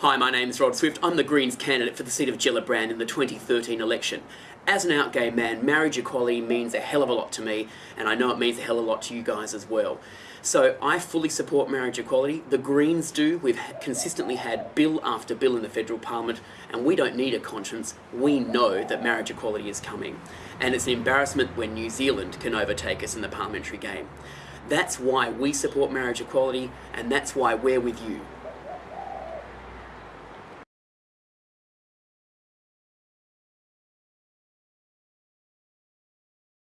Hi, my name is Rod Swift. I'm the Greens candidate for the seat of Gellibrand in the 2013 election. As an out gay man, marriage equality means a hell of a lot to me, and I know it means a hell of a lot to you guys as well. So I fully support marriage equality. The Greens do. We've consistently had bill after bill in the federal parliament, and we don't need a conscience. We know that marriage equality is coming. And it's an embarrassment when New Zealand can overtake us in the parliamentary game. That's why we support marriage equality, and that's why we're with you.